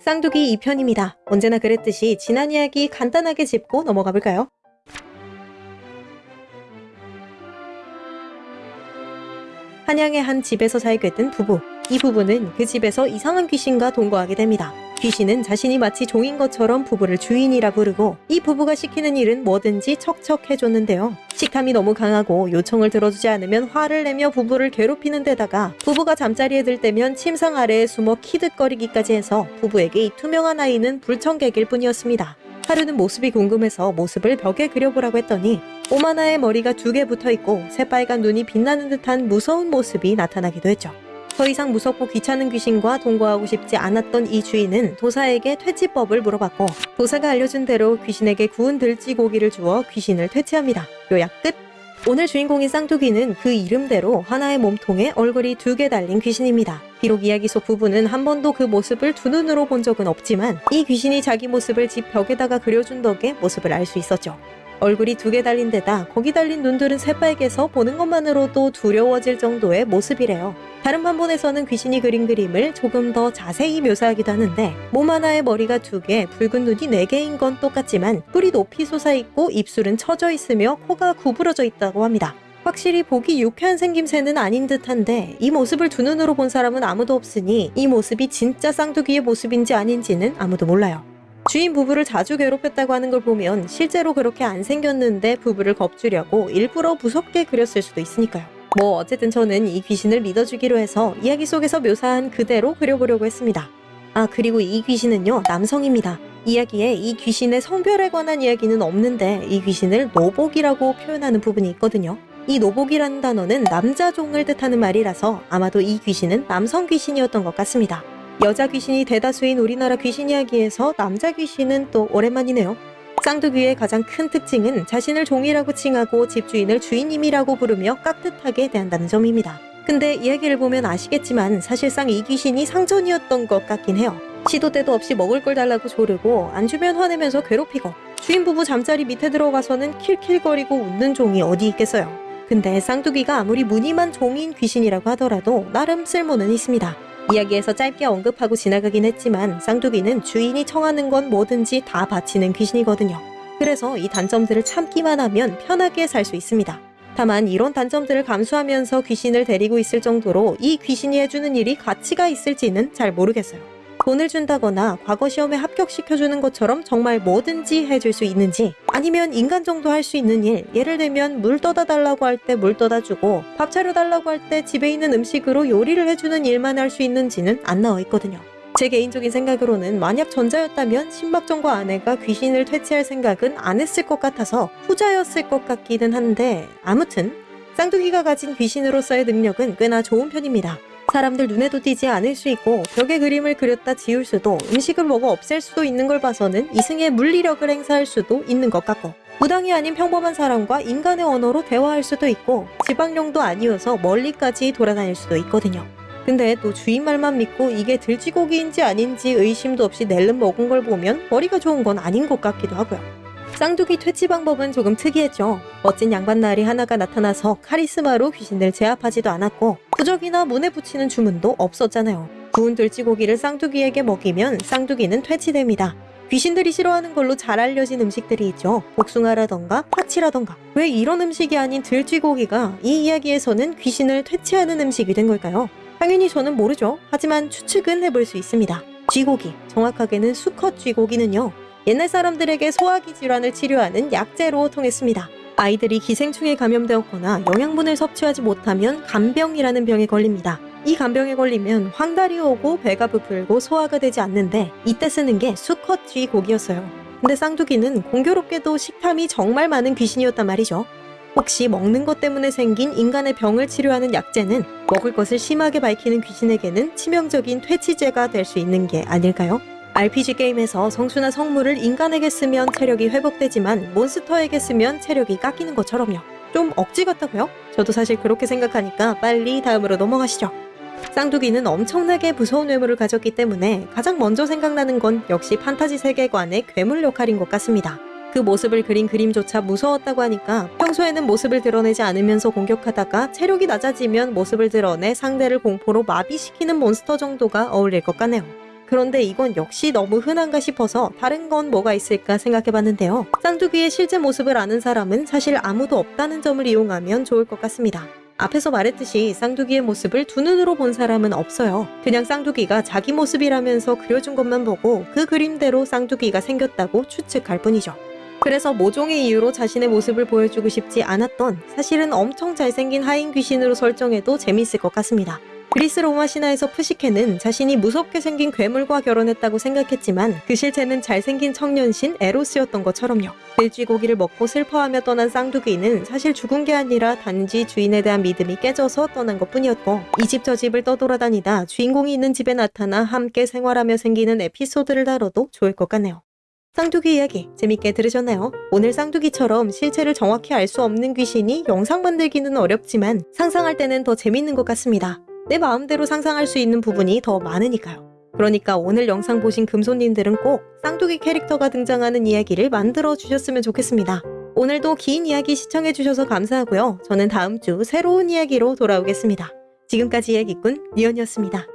쌍두기 2편입니다. 언제나 그랬듯이 지난 이야기 간단하게 짚고 넘어가 볼까요? 한양의 한 집에서 살게 된 부부. 이 부부는 그 집에서 이상한 귀신과 동거하게 됩니다. 귀신은 자신이 마치 종인 것처럼 부부를 주인이라 부르고 이 부부가 시키는 일은 뭐든지 척척 해줬는데요. 식탐이 너무 강하고 요청을 들어주지 않으면 화를 내며 부부를 괴롭히는 데다가 부부가 잠자리에 들 때면 침상 아래에 숨어 키득거리기까지 해서 부부에게 이 투명한 아이는 불청객일 뿐이었습니다. 하루는 모습이 궁금해서 모습을 벽에 그려보라고 했더니 오마나의 머리가 두 개 붙어 있고 새빨간 눈이 빛나는 듯한 무서운 모습이 나타나기도 했죠. 더 이상 무섭고 귀찮은 귀신과 동거하고 싶지 않았던 이 주인은 도사에게 퇴치법을 물어봤고 도사가 알려준 대로 귀신에게 구운 들쥐고기를 주어 귀신을 퇴치합니다. 요약 끝! 오늘 주인공인 쌍두귀는 그 이름대로 하나의 몸통에 얼굴이 두 개 달린 귀신입니다. 비록 이야기 속 부부는 한 번도 그 모습을 두 눈으로 본 적은 없지만 이 귀신이 자기 모습을 집 벽에다가 그려준 덕에 모습을 알 수 있었죠. 얼굴이 두 개 달린 데다 거기 달린 눈들은 새빨개서 보는 것만으로도 두려워질 정도의 모습이래요. 다른 판본에서는 귀신이 그린 그림을 조금 더 자세히 묘사하기도 하는데 몸 하나에 머리가 두 개, 붉은 눈이 네 개인 건 똑같지만 뿔이 높이 솟아있고 입술은 처져 있으며 코가 구부러져 있다고 합니다. 확실히 보기 유쾌한 생김새는 아닌 듯한데 이 모습을 두 눈으로 본 사람은 아무도 없으니 이 모습이 진짜 쌍두귀의 모습인지 아닌지는 아무도 몰라요. 주인 부부를 자주 괴롭혔다고 하는 걸 보면 실제로 그렇게 안 생겼는데 부부를 겁주려고 일부러 무섭게 그렸을 수도 있으니까요. 뭐 어쨌든 저는 이 귀신을 믿어주기로 해서 이야기 속에서 묘사한 그대로 그려보려고 했습니다. 아 그리고 이 귀신은요 남성입니다. 이야기에 이 귀신의 성별에 관한 이야기는 없는데 이 귀신을 노복이라고 표현하는 부분이 있거든요. 이 노복이라는 단어는 남자종을 뜻하는 말이라서 아마도 이 귀신은 남성 귀신이었던 것 같습니다. 여자 귀신이 대다수인 우리나라 귀신 이야기에서 남자 귀신은 또 오랜만이네요. 쌍두귀의 가장 큰 특징은 자신을 종이라고 칭하고 집주인을 주인님이라고 부르며 깍듯하게 대한다는 점입니다. 근데 이야기를 보면 아시겠지만 사실상 이 귀신이 상전이었던 것 같긴 해요. 시도 때도 없이 먹을 걸 달라고 조르고 안 주면 화내면서 괴롭히고 주인 부부 잠자리 밑에 들어가서는 킬킬거리고 웃는 종이 어디 있겠어요. 근데 쌍두귀가 아무리 무늬만 종인 귀신이라고 하더라도 나름 쓸모는 있습니다. 이야기에서 짧게 언급하고 지나가긴 했지만 쌍두귀는 주인이 청하는 건 뭐든지 다 바치는 귀신이거든요. 그래서 이 단점들을 참기만 하면 편하게 살 수 있습니다. 다만 이런 단점들을 감수하면서 귀신을 데리고 있을 정도로 이 귀신이 해주는 일이 가치가 있을지는 잘 모르겠어요. 돈을 준다거나 과거 시험에 합격시켜주는 것처럼 정말 뭐든지 해줄 수 있는지 아니면 인간 정도 할 수 있는 일 예를 들면 물 떠다 달라고 할 때 물 떠다 주고 밥 차려 달라고 할 때 집에 있는 음식으로 요리를 해주는 일만 할 수 있는지는 안 나와 있거든요. 제 개인적인 생각으로는 만약 전자였다면 신박정과 아내가 귀신을 퇴치할 생각은 안 했을 것 같아서 후자였을 것 같기는 한데 아무튼 쌍둥이가 가진 귀신으로서의 능력은 꽤나 좋은 편입니다. 사람들 눈에도 띄지 않을 수 있고 벽에 그림을 그렸다 지울 수도 음식을 먹어 없앨 수도 있는 걸 봐서는 이승의 물리력을 행사할 수도 있는 것 같고 무당이 아닌 평범한 사람과 인간의 언어로 대화할 수도 있고 지방령도 아니어서 멀리까지 돌아다닐 수도 있거든요. 근데 또 주인 말만 믿고 이게 들쥐고기인지 아닌지 의심도 없이 낼름 먹은 걸 보면 머리가 좋은 건 아닌 것 같기도 하고요. 쌍두귀 퇴치 방법은 조금 특이했죠. 멋진 양반나리 하나가 나타나서 카리스마로 귀신을 제압하지도 않았고 부적이나 문에 붙이는 주문도 없었잖아요. 구운 들쥐고기를 쌍두귀에게 먹이면 쌍두귀는 퇴치됩니다. 귀신들이 싫어하는 걸로 잘 알려진 음식들이 있죠. 복숭아라던가 파치라던가. 왜 이런 음식이 아닌 들쥐고기가 이 이야기에서는 귀신을 퇴치하는 음식이 된 걸까요? 당연히 저는 모르죠. 하지만 추측은 해볼 수 있습니다. 쥐고기, 정확하게는 수컷 쥐고기는요. 옛날 사람들에게 소화기 질환을 치료하는 약재로 통했습니다. 아이들이 기생충에 감염되었거나 영양분을 섭취하지 못하면 간병이라는 병에 걸립니다. 이 간병에 걸리면 황달이 오고 배가 부풀고 소화가 되지 않는데 이때 쓰는 게 수컷 쥐고기였어요. 근데 쌍두귀는 공교롭게도 식탐이 정말 많은 귀신이었단 말이죠. 혹시 먹는 것 때문에 생긴 인간의 병을 치료하는 약재는 먹을 것을 심하게 밝히는 귀신에게는 치명적인 퇴치제가 될 수 있는 게 아닐까요? RPG 게임에서 성수나 성물을 인간에게 쓰면 체력이 회복되지만 몬스터에게 쓰면 체력이 깎이는 것처럼요. 좀 억지 같다고요? 저도 사실 그렇게 생각하니까 빨리 다음으로 넘어가시죠. 쌍두귀는 엄청나게 무서운 외모를 가졌기 때문에 가장 먼저 생각나는 건 역시 판타지 세계관의 괴물 역할인 것 같습니다. 그 모습을 그린 그림조차 무서웠다고 하니까 평소에는 모습을 드러내지 않으면서 공격하다가 체력이 낮아지면 모습을 드러내 상대를 공포로 마비시키는 몬스터 정도가 어울릴 것 같네요. 그런데 이건 역시 너무 흔한가 싶어서 다른 건 뭐가 있을까 생각해봤는데요. 쌍두귀의 실제 모습을 아는 사람은 사실 아무도 없다는 점을 이용하면 좋을 것 같습니다. 앞에서 말했듯이 쌍두귀의 모습을 두 눈으로 본 사람은 없어요. 그냥 쌍두귀가 자기 모습이라면서 그려준 것만 보고 그 그림대로 쌍두귀가 생겼다고 추측할 뿐이죠. 그래서 모종의 이유로 자신의 모습을 보여주고 싶지 않았던 사실은 엄청 잘생긴 하인 귀신으로 설정해도 재밌을 것 같습니다. 그리스 로마 신화에서 푸시케는 자신이 무섭게 생긴 괴물과 결혼했다고 생각했지만 그 실체는 잘생긴 청년신 에로스였던 것처럼요. 돼지고기를 먹고 슬퍼하며 떠난 쌍두귀는 사실 죽은 게 아니라 단지 주인에 대한 믿음이 깨져서 떠난 것 뿐이었고 이 집 저 집을 떠돌아다니다 주인공이 있는 집에 나타나 함께 생활하며 생기는 에피소드를 다뤄도 좋을 것 같네요. 쌍두귀 이야기 재밌게 들으셨나요? 오늘 쌍두귀처럼 실체를 정확히 알 수 없는 귀신이 영상 만들기는 어렵지만 상상할 때는 더 재밌는 것 같습니다. 내 마음대로 상상할 수 있는 부분이 더 많으니까요. 그러니까 오늘 영상 보신 금손님들은 꼭 쌍두귀 캐릭터가 등장하는 이야기를 만들어 주셨으면 좋겠습니다. 오늘도 긴 이야기 시청해 주셔서 감사하고요. 저는 다음 주 새로운 이야기로 돌아오겠습니다. 지금까지 이야기꾼 니언이었습니다.